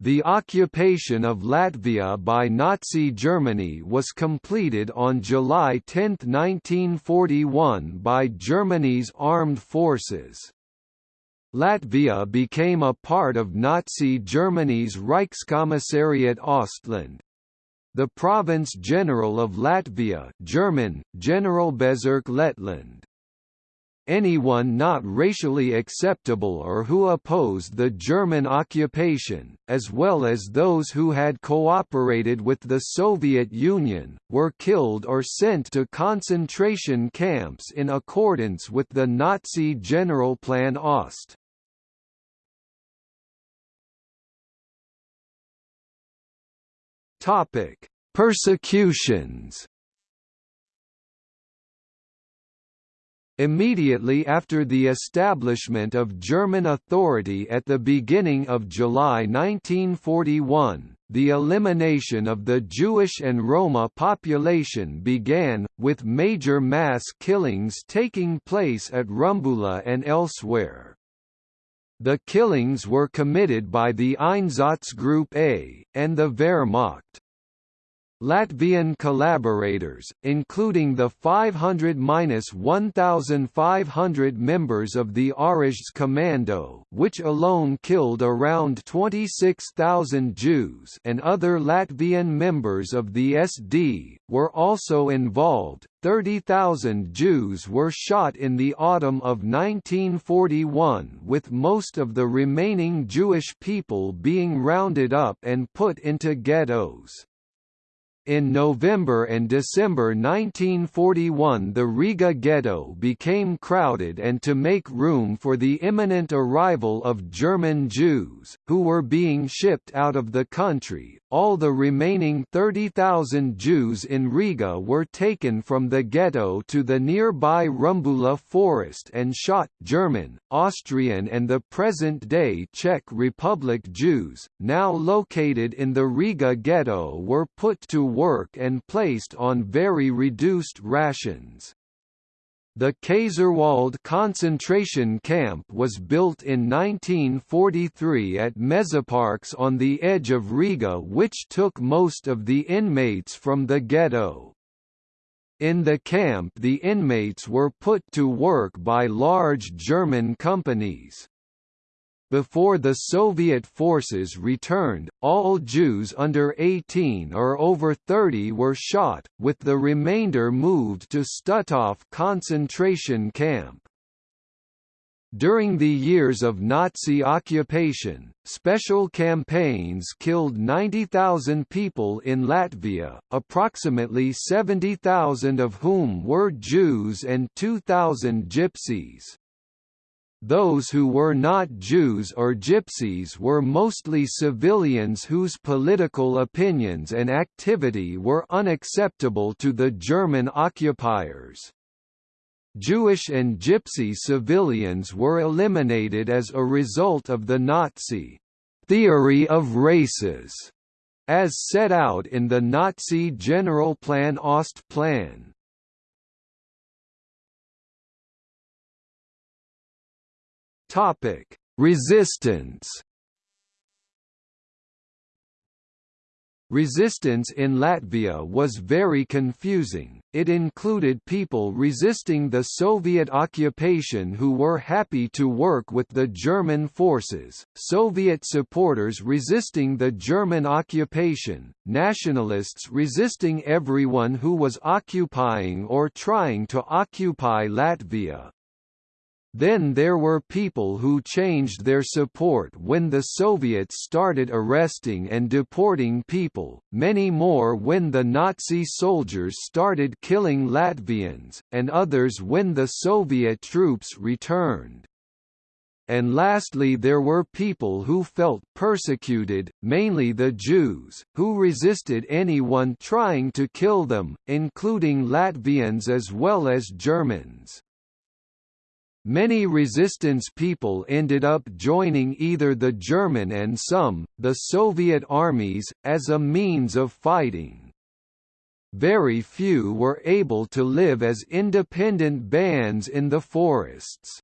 The occupation of Latvia by Nazi Germany was completed on July 10, 1941 by Germany's armed forces. Latvia became a part of Nazi Germany's Reichskommissariat Ostland. The province general of Latvia German, Generalbezirk Lettland, anyone not racially acceptable or who opposed the German occupation, as well as those who had cooperated with the Soviet Union, were killed or sent to concentration camps in accordance with the Nazi General Plan Ost. Persecutions Immediately after the establishment of German authority at the beginning of July 1941, the elimination of the Jewish and Roma population began, with major mass killings taking place at Rumbula and elsewhere. The killings were committed by the Einsatzgruppe A, and the Wehrmacht. Latvian collaborators, including the 500–1,500 members of the Arajs Commando which alone killed around 26,000 Jews and other Latvian members of the SD, were also involved. 30,000 Jews were shot in the autumn of 1941 with most of the remaining Jewish people being rounded up and put into ghettos. In November and December 1941 the Riga ghetto became crowded and to make room for the imminent arrival of German Jews, who were being shipped out of the country, all the remaining 30,000 Jews in Riga were taken from the ghetto to the nearby Rumbula forest and shot German, Austrian and the present-day Czech Republic Jews, now located in the Riga ghetto were put to work and placed on very reduced rations. The Kaiserwald concentration camp was built in 1943 at Mežaparks on the edge of Riga which took most of the inmates from the ghetto. In the camp the inmates were put to work by large German companies. Before the Soviet forces returned, all Jews under 18 or over 30 were shot, with the remainder moved to Stutthof concentration camp. During the years of Nazi occupation, special campaigns killed 90,000 people in Latvia, approximately 70,000 of whom were Jews and 2,000 Gypsies. Those who were not Jews or Gypsies were mostly civilians whose political opinions and activity were unacceptable to the German occupiers. Jewish and Gypsy civilians were eliminated as a result of the Nazi theory of races, as set out in the Nazi General Plan Topic: Resistance. Resistance in Latvia was very confusing, it included people resisting the Soviet occupation who were happy to work with the German forces, Soviet supporters resisting the German occupation, nationalists resisting everyone who was occupying or trying to occupy Latvia, then there were people who changed their support when the Soviets started arresting and deporting people, many more when the Nazi soldiers started killing Latvians, and others when the Soviet troops returned. And lastly there were people who felt persecuted, mainly the Jews, who resisted anyone trying to kill them, including Latvians as well as Germans. Many resistance people ended up joining either the German and some, the Soviet armies, as a means of fighting. Very few were able to live as independent bands in the forests.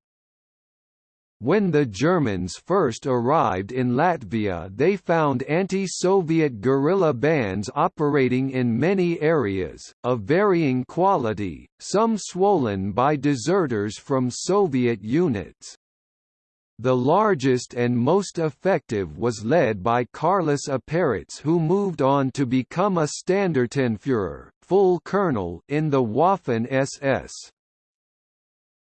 When the Germans first arrived in Latvia they found anti-Soviet guerrilla bands operating in many areas, of varying quality, some swollen by deserters from Soviet units. The largest and most effective was led by Kārlis Aperāts who moved on to become a Standartenführer full colonel in the Waffen-SS.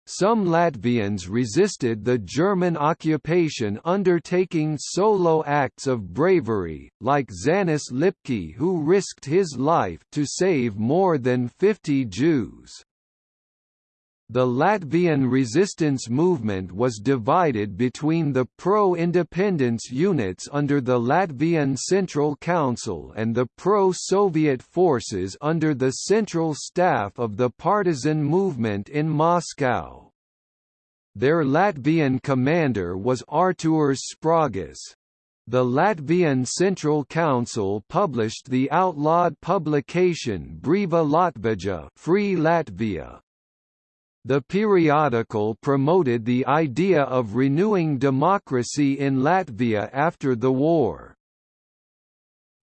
Some Latvians resisted the German occupation undertaking solo acts of bravery, like Zanis Lipke who risked his life to save more than 50 Jews. The Latvian resistance movement was divided between the pro-independence units under the Latvian Central Council and the pro-Soviet forces under the Central Staff of the partisan movement in Moscow. Their Latvian commander was Artūrs Sprāgis. The Latvian Central Council published the outlawed publication Brīva Latvija Free Latvia, the periodical promoted the idea of renewing democracy in Latvia after the war.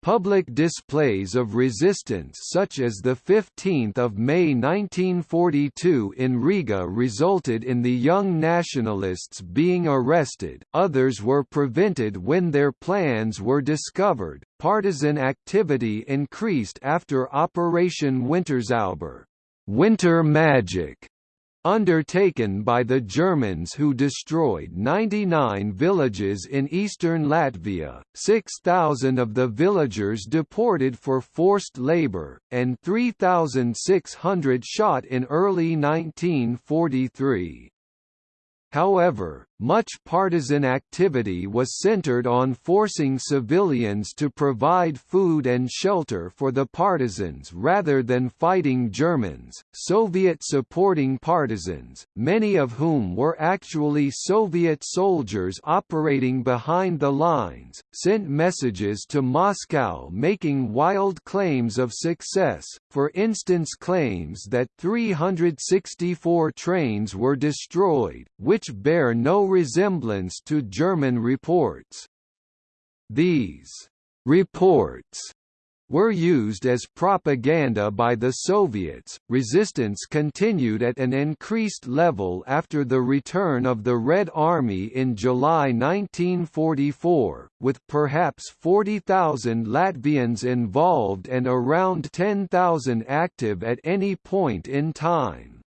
Public displays of resistance such as the 15th of May 1942 in Riga resulted in the young nationalists being arrested, others were prevented when their plans were discovered. Partisan activity increased after Operation Winterzauber, Winter Magic, undertaken by the Germans who destroyed 99 villages in eastern Latvia, 6,000 of the villagers deported for forced labor, and 3,600 shot in early 1943. However, much partisan activity was centered on forcing civilians to provide food and shelter for the partisans rather than fighting Germans. Soviet supporting partisans, many of whom were actually Soviet soldiers operating behind the lines, sent messages to Moscow making wild claims of success, for instance claims that 364 trains were destroyed, which bear no resemblance to German reports. These reports were used as propaganda by the Soviets. Resistance continued at an increased level after the return of the Red Army in July 1944, with perhaps 40,000 Latvians involved and around 10,000 active at any point in time.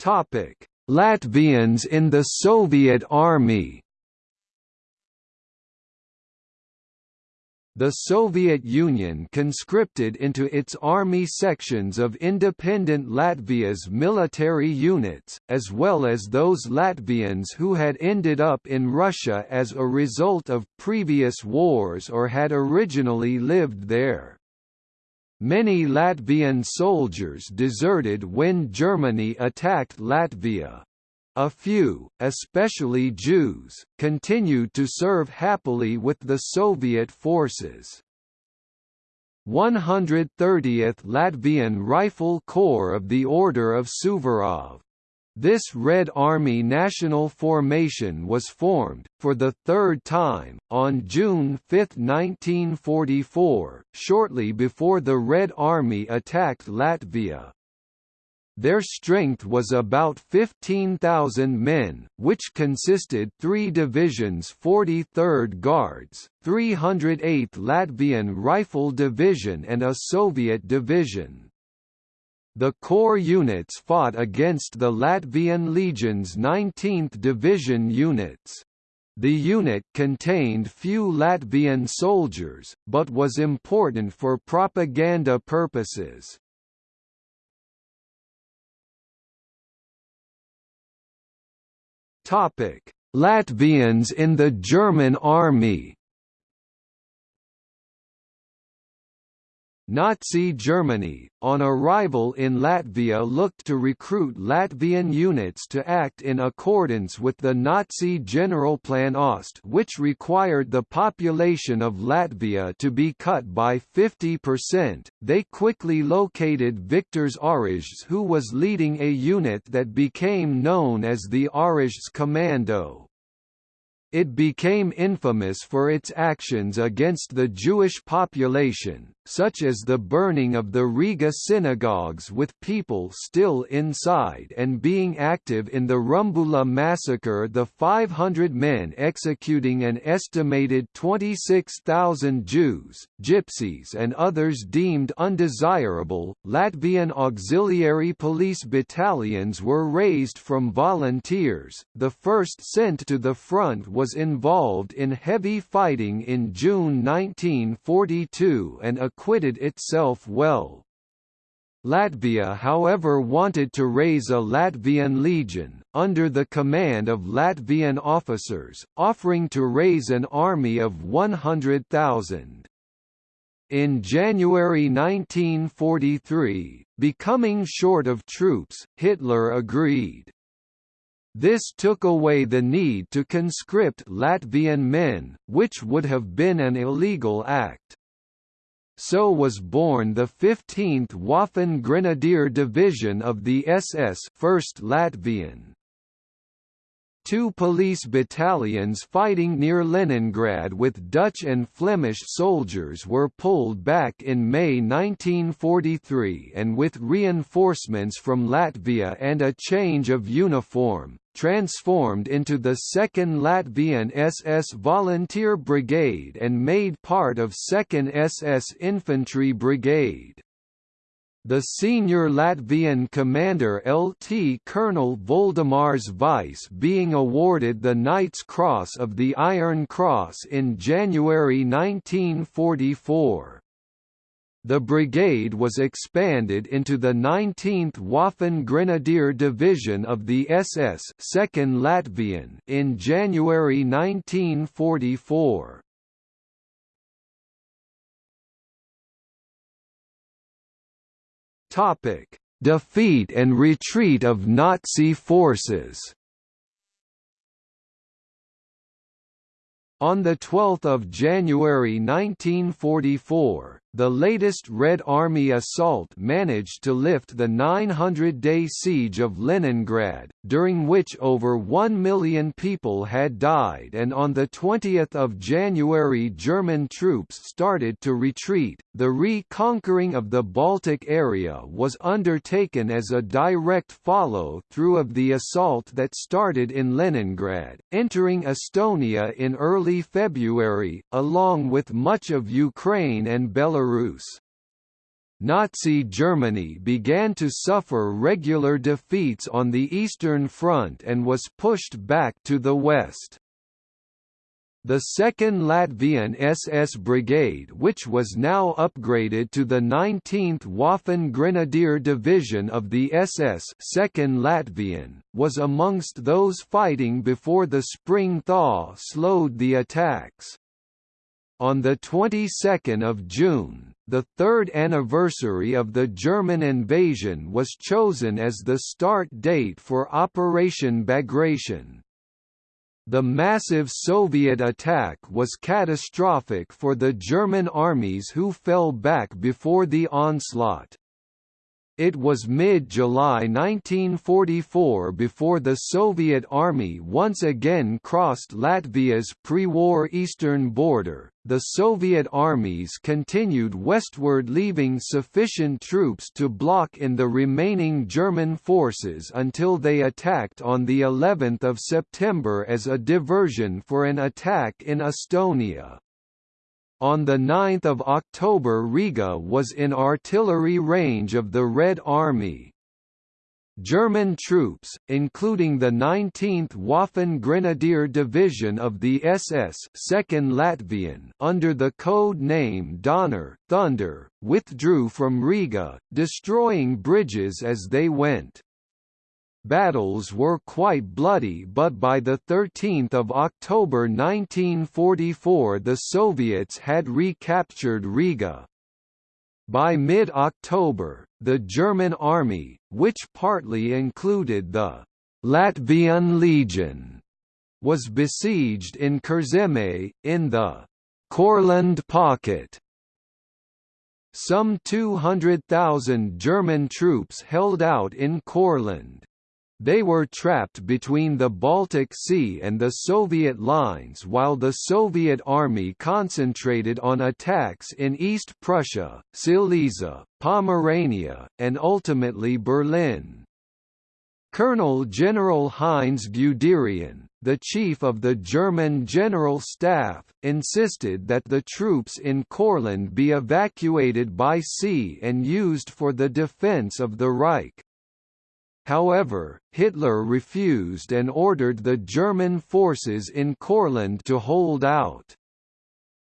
Topic: Latvians in the Soviet Army. The Soviet Union conscripted into its army sections of independent Latvia's military units, as well as those Latvians who had ended up in Russia as a result of previous wars or had originally lived there. Many Latvian soldiers deserted when Germany attacked Latvia. A few, especially Jews, continued to serve happily with the Soviet forces. 130th Latvian Rifle Corps of the Order of Suvorov this Red Army National Formation was formed, for the third time, on June 5, 1944, shortly before the Red Army attacked Latvia. Their strength was about 15,000 men, which consisted three divisions 43rd Guards, 308th Latvian Rifle Division and a Soviet division. The corps units fought against the Latvian Legion's 19th Division units. The unit contained few Latvian soldiers, but was important for propaganda purposes. Latvians in the German army Nazi Germany, on arrival in Latvia looked to recruit Latvian units to act in accordance with the Nazi Generalplan Ost which required the population of Latvia to be cut by 50%. They quickly located Viktors Orežģis who was leading a unit that became known as the Orežģis Commando. It became infamous for its actions against the Jewish population, such as the burning of the Riga synagogues with people still inside and being active in the Rumbula massacre the 500 men executing an estimated 26,000 Jews, Gypsies and others deemed undesirable. Latvian auxiliary police battalions were raised from volunteers, the first sent to the front was involved in heavy fighting in June 1942 and acquitted itself well. Latvia however wanted to raise a Latvian legion, under the command of Latvian officers, offering to raise an army of 100,000. In January 1943, becoming short of troops, Hitler agreed. This took away the need to conscript Latvian men, which would have been an illegal act. So was born the 15th Waffen Grenadier Division of the SS 1st Latvian. Two police battalions fighting near Leningrad with Dutch and Flemish soldiers were pulled back in May 1943 and with reinforcements from Latvia and a change of uniform, transformed into the 2nd Latvian SS Volunteer Brigade and made part of 2nd SS Infantry Brigade. The senior Latvian commander LT Colonel Voldemārs Veiss being awarded the Knight's Cross of the Iron Cross in January 1944. The brigade was expanded into the 19th Waffen Grenadier Division of the SS 2nd Latvian in January 1944. Topic: Defeat and retreat of Nazi forces. On 12 January 1944, the latest Red Army assault managed to lift the 900-day siege of Leningrad, during which over 1 million people had died and on 20 January German troops started to retreat. The reconquering of the Baltic area was undertaken as a direct follow-through of the assault that started in Leningrad, entering Estonia in early February, along with much of Ukraine and Belarus Belarus. Nazi Germany began to suffer regular defeats on the Eastern Front and was pushed back to the west. The 2nd Latvian SS Brigade which was now upgraded to the 19th Waffen Grenadier Division of the SS 2nd Latvian, was amongst those fighting before the spring thaw slowed the attacks. On the 22nd of June, the third anniversary of the German invasion was chosen as the start date for Operation Bagration. The massive Soviet attack was catastrophic for the German armies who fell back before the onslaught. It was mid-July 1944 before the Soviet Army once again crossed Latvia's pre-war eastern border. The Soviet armies continued westward leaving sufficient troops to block in the remaining German forces until they attacked on the 11th of September as a diversion for an attack in Estonia. On 9 October Riga was in artillery range of the Red Army. German troops, including the 19th Waffen Grenadier Division of the SS 2nd Latvian under the code name Donner Thunder, withdrew from Riga, destroying bridges as they went. Battles were quite bloody but by 13 October 1944 the Soviets had recaptured Riga. By mid-October, the German army, which partly included the Latvian Legion, was besieged in Kurzeme, in the Courland Pocket. Some 200,000 German troops held out in Courland. They were trapped between the Baltic Sea and the Soviet lines while the Soviet army concentrated on attacks in East Prussia, Silesia, Pomerania, and ultimately Berlin. Colonel General Heinz Guderian, the chief of the German General Staff, insisted that the troops in Courland be evacuated by sea and used for the defense of the Reich. However, Hitler refused and ordered the German forces in Courland to hold out.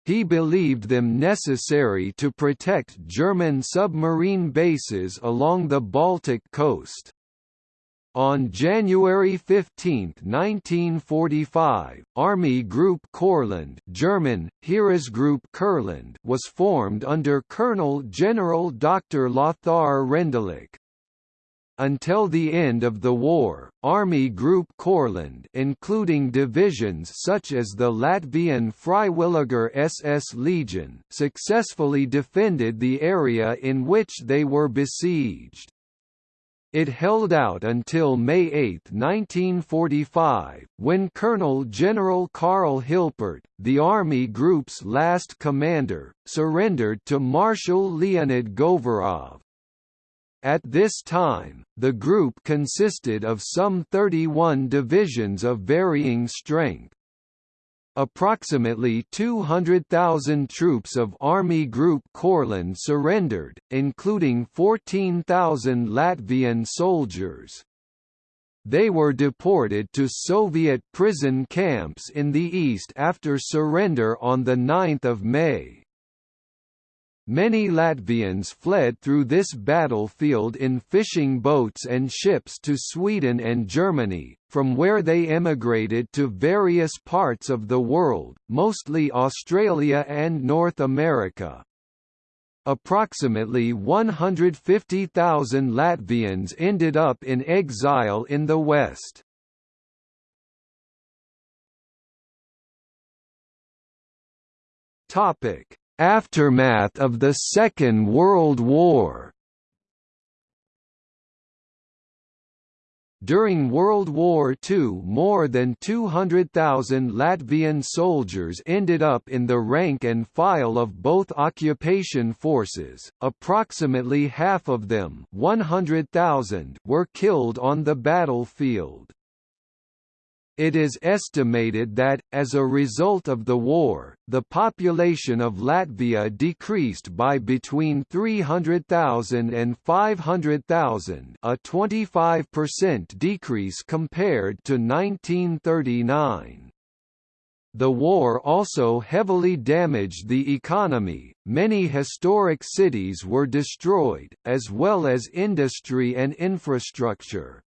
He believed them necessary to protect German submarine bases along the Baltic coast. On January 15, 1945, Army Group Courland German, Heeresgruppe Kurland was formed under Colonel General Dr. Lothar Rendulic. Until the end of the war, Army Group Courland including divisions such as the Latvian Freiwilliger SS Legion successfully defended the area in which they were besieged. It held out until May 8, 1945, when Colonel General Karl Hilpert, the Army Group's last commander, surrendered to Marshal Leonid Govorov. At this time, the group consisted of some 31 divisions of varying strength. Approximately 200,000 troops of Army Group Courland surrendered, including 14,000 Latvian soldiers. They were deported to Soviet prison camps in the east after surrender on 9 May. Many Latvians fled through this battlefield in fishing boats and ships to Sweden and Germany, from where they emigrated to various parts of the world, mostly Australia and North America. Approximately 150,000 Latvians ended up in exile in the West. Topic Aftermath of the Second World War During World War II more than 200,000 Latvian soldiers ended up in the rank and file of both occupation forces, approximately half of them 100,000 were killed on the battlefield. It is estimated that, as a result of the war, the population of Latvia decreased by between 300,000 and 500,000 a 25% decrease compared to 1939. The war also heavily damaged the economy, many historic cities were destroyed, as well as industry and infrastructure.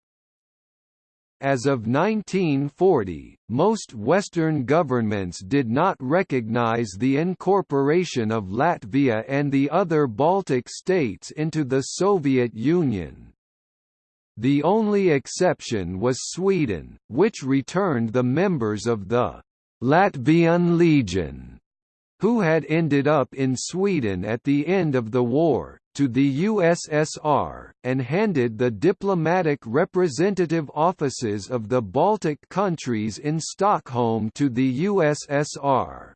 As of 1940, most Western governments did not recognize the incorporation of Latvia and the other Baltic states into the Soviet Union. The only exception was Sweden, which returned the members of the Latvian Legion, who had ended up in Sweden at the end of the war, to the USSR, and handed the diplomatic representative offices of the Baltic countries in Stockholm to the USSR.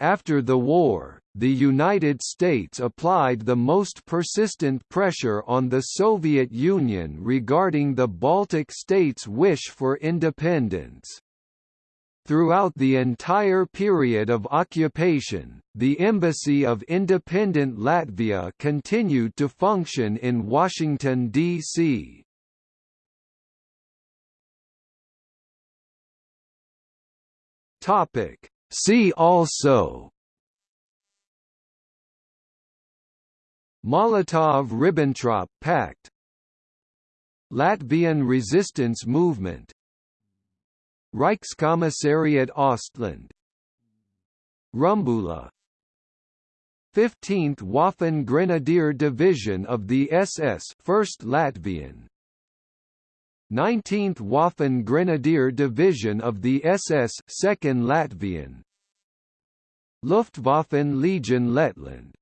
After the war, the United States applied the most persistent pressure on the Soviet Union regarding the Baltic states' wish for independence. Throughout the entire period of occupation, the Embassy of Independent Latvia continued to function in Washington, D.C. See also Molotov–Ribbentrop Pact Latvian resistance movement Reichskommissariat Ostland. Rumbula. 15th Waffen Grenadier Division of the SS 1st Latvian. 19th Waffen Grenadier Division of the SS 2nd Latvian. Luftwaffen Legion Lettland.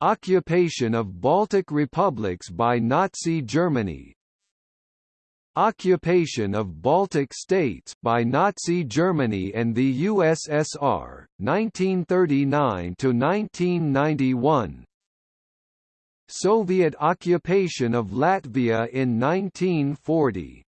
Occupation of Baltic republics by Nazi Germany Occupation of Baltic states by Nazi Germany and the USSR 1939 to 1991 Soviet occupation of Latvia in 1940